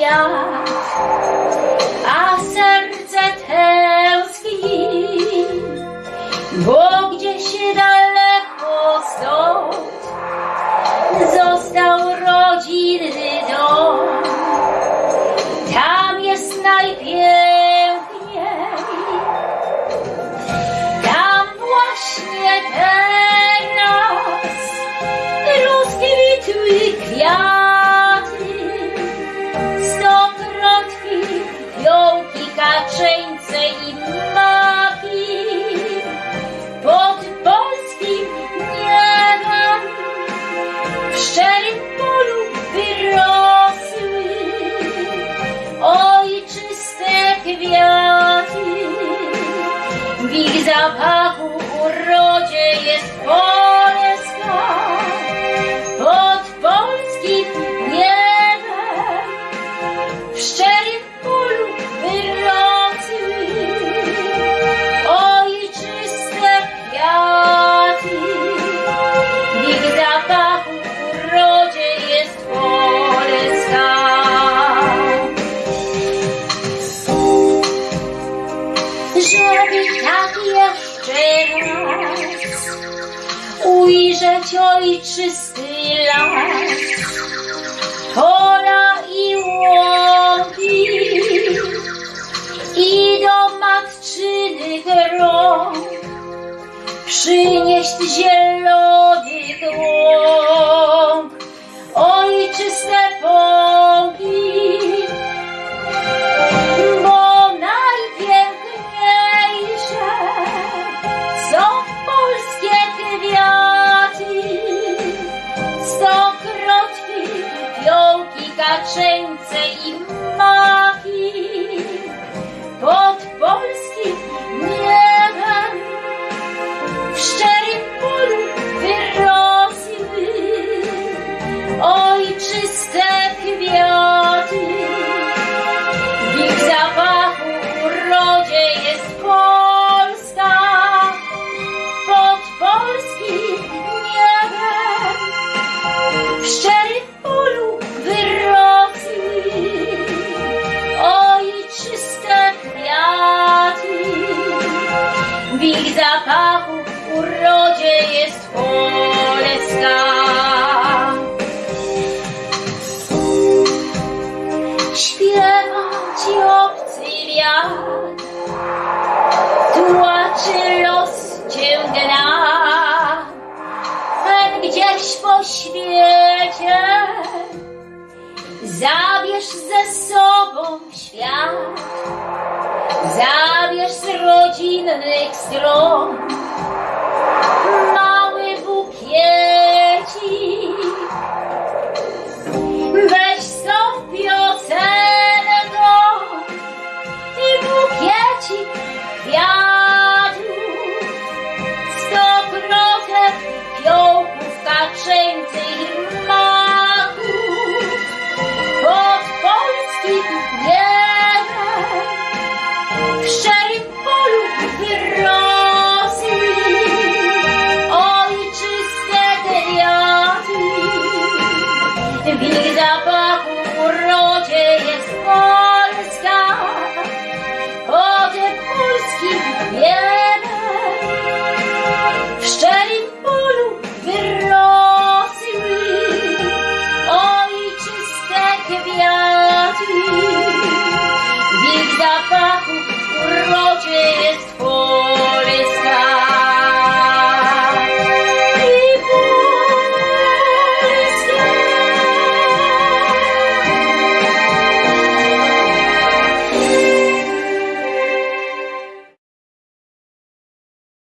Maria. Jest Polska. Pod polskim niebem w szczerym polu wyrosły ojczyste kwiaty. W ich zapachu urodzie jest Polska. Żeby tak jeszcze raz ujrzeć ojczysty las, pola i łąki i do matczynych rąk przynieść zielonych łąk, ojczyste kwiaty. Ci obcy tłaczy los cię gna. Hen gdzieś po świecie zabierz ze sobą świat. Zabierz z rodzinnych stron W ich